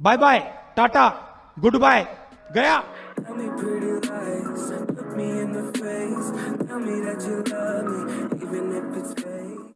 Bye bye Tata goodbye गया Tell me that you love me, even if it's fake.